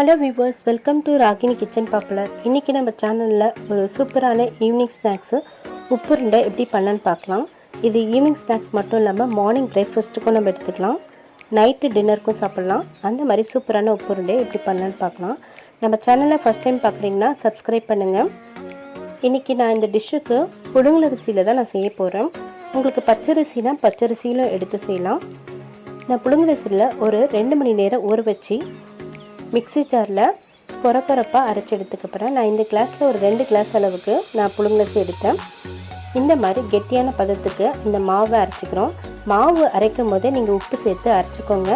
Hello viewers welcome to Ragini kitchen popular இன்றைக்கி நம்ம சேனலில் ஒரு சூப்பரான ஈவினிங் ஸ்நாக்ஸு உப்புருண்டை எப்படி பண்ணலான்னு பார்க்கலாம். இது ஈவினிங் ஸ்நாக்ஸ் மட்டும் இல்லாமல் மார்னிங் பிரேக்ஃபாஸ்ட்டுக்கும் நம்ம எடுத்துக்கலாம். நைட்டு டின்னருக்கும் சாப்பிட்லாம். அந்த மாதிரி சூப்பரான உப்புருண்டை எப்படி பண்ணலான்னு பார்க்கலாம். நம்ம சேனலில் ஃபஸ்ட் டைம் பார்க்குறீங்கன்னா சப்ஸ்கிரைப் பண்ணுங்கள் இன்றைக்கி நான் இந்த டிஷ்ஷுக்கு புழுங்கலரிசியில் தான் நான் செய்ய போகிறேன் உங்களுக்கு பச்சரிசினா பச்சரிசியிலும் எடுத்து செய்யலாம். நான் புழுங்கலரிசியில் ஒரு ரெண்டு மணி நேரம் ஊற வச்சு மிக்ஸி ஜாரில் கொரப்பரப்பாக அரைச்சி எடுத்துக்கப்புறேன் நான் இந்த கிளாஸில் ஒரு ரெண்டு கிளாஸ் அளவுக்கு நான் புழுங்கலசி எடுத்தேன். இந்த மாதிரி கெட்டியான பதத்துக்கு இந்த மாவை அரைச்சிக்கிறோம். மாவு அரைக்கும் போதே நீங்கள் உப்பு சேர்த்து அரைச்சிக்கோங்க.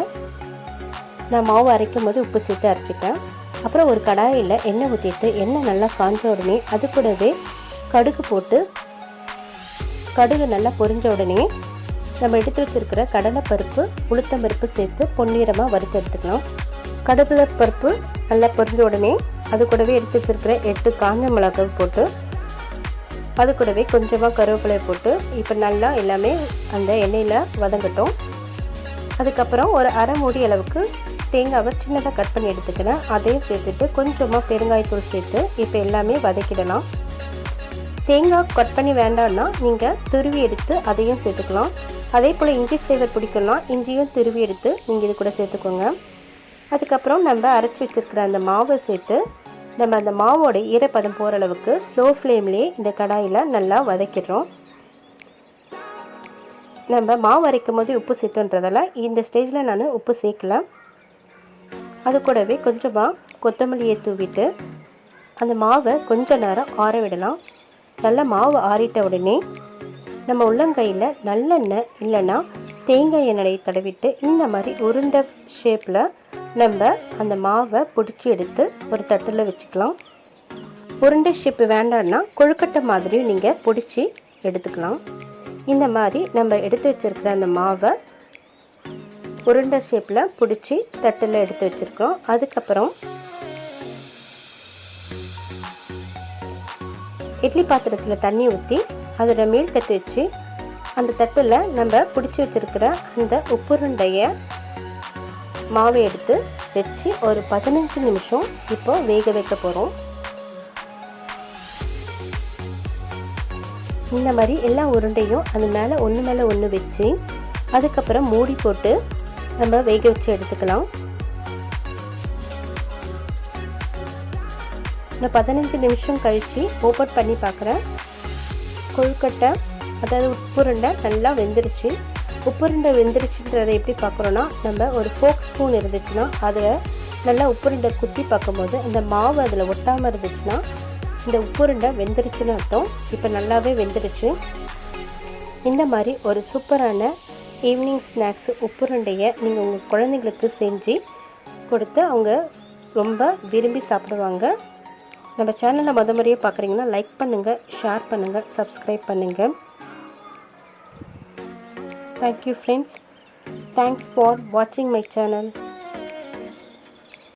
நான் மாவு அரைக்கும் போது உப்பு சேர்த்து அரைச்சிட்டேன் அப்புறம் ஒரு கடாயில் எண்ணெய் ஊற்றிட்டு எண்ணெய் நல்லா காஞ்ச உடனே அது கூடவே கடுகு போட்டு கடுகு நல்லா பொரிஞ்ச உடனே நம்ம எடுத்து வச்சுருக்கிற கடலைப்பருப்பு உளுத்தம்பருப்பு சேர்த்து பொன்னிறமாக வறுத்து எடுத்துக்கலாம். கடலை பருப்பு நல்லா பொரிஞ்ச உடனே அது கூடவே எடுத்து வச்சிருக்கிற எட்டு காஞ்ச மிளகாய் போட்டு அது கூடவே கொஞ்சமாக கருவேப்பிலை போட்டு இப்போ நல்லா எல்லாமே அந்த எண்ணெயில் வதங்கட்டும். அதுக்கப்புறம் ஒரு அரை மூடி அளவுக்கு தேங்காவை சின்னதாக கட் பண்ணி எடுத்துக்கிறேன். அதையும் சேர்த்துட்டு கொஞ்சமாக பெருங்காயத்தூள் சேர்த்து இப்போ எல்லாமே வதக்கிடலாம். தேங்காய் கட் பண்ணி வேண்டாம்னா நீங்கள் துருவி எடுத்து அதையும் சேர்த்துக்கலாம். அதே போல் இஞ்சி ஃப்ளேவர் பிடிக்கும்னா இஞ்சியும் துருவி எடுத்து நீங்கள் இது கூட சேர்த்துக்கோங்க. அதுக்கப்புறம் நம்ம அரைச்சி வச்சுருக்கிற அந்த மாவை சேர்த்து நம்ம அந்த மாவோட ஈரப்பதம் போகிற அளவுக்கு ஸ்லோ ஃப்ளேம்லேயே இந்த கடாயில் நல்லா வதக்கிடுறோம். நம்ம மாவு அரைக்கும் போது உப்பு சேர்த்துன்றதால இந்த ஸ்டேஜில் நான் உப்பு சேர்க்கல. அது கூடவே கொஞ்சமாக கொத்தமல்லியை தூவிட்டு அந்த மாவை கொஞ்ச நேரம் ஆற விடலாம். நல்லா மாவு ஆறிட்ட உடனே நம்ம உள்ளங்கையில் நல்லெண்ணெய் இல்லைன்னா தேங்காய் எண்ணெயை தடவிட்டு இந்த மாதிரி உருண்டை ஷேப்பில் நம்ம அந்த மாவை பிடிச்சி எடுத்து ஒரு தட்டில் வச்சுக்கலாம். உருண்டை ஷேப் வேண்டாம்னா கொழுக்கட்டை மாதிரியும் நீங்கள் பிடிச்சி எடுத்துக்கலாம். இந்த மாதிரி நம்ம எடுத்து வச்சுருக்கிற அந்த மாவை உருண்டை ஷேப்பில் பிடிச்சி தட்டில் எடுத்து வச்சுருக்கோம். அதுக்கப்புறம் இட்லி பாத்திரத்தில் தண்ணி ஊற்றி அதோட மேல் தட்டு வச்சு அந்த தட்டில் நம்ம பிடிச்சி வச்சுருக்கிற அந்த உப்புருண்டையை மாவை எடுத்து வச்சு ஒரு பதினஞ்சு நிமிஷம் இப்போ வேக வைக்க போகிறோம் இந்த மாதிரி எல்லா உருண்டையும் அது மேலே ஒன்று மேலே ஒன்று வச்சு அதுக்கப்புறம் மூடி போட்டு நம்ம வேக வச்சு எடுத்துக்கலாம். இந்த பதினஞ்சு நிமிஷம் கழித்து ஓப்பன் பண்ணி பார்க்குறேன் கொழுக்கட்டை அதாவது உப்புருண்டை நல்லா வெந்துருச்சு. உப்புருண்டை வெந்துருச்சுன்றதை எப்படி பார்க்குறோன்னா நம்ம ஒரு ஃபோக் ஸ்பூன் இருந்துச்சுன்னா அதில் நல்லா உப்புருண்டை குத்தி பார்க்கும்போது அந்த மாவு அதில் ஒட்டாமல் இருந்துச்சுன்னா இந்த உப்புருண்டை வெந்துருச்சுன்னு அர்த்தம். இப்போ நல்லாவே வெந்துருச்சு. இந்த மாதிரி ஒரு சூப்பரான ஈவினிங் ஸ்நாக்ஸ் உப்புருண்டையை நீங்கள் உங்கள் குழந்தைங்களுக்கு செஞ்சு கொடுத்து அவங்க ரொம்ப விரும்பி சாப்பிடுவாங்க. நம்ம சேனலை முத முறையே பார்க்குறீங்கன்னா லைக் பண்ணுங்கள் ஷேர் பண்ணுங்கள் சப்ஸ்கிரைப் பண்ணுங்கள் Thank you friends. Thanks for watching my channel.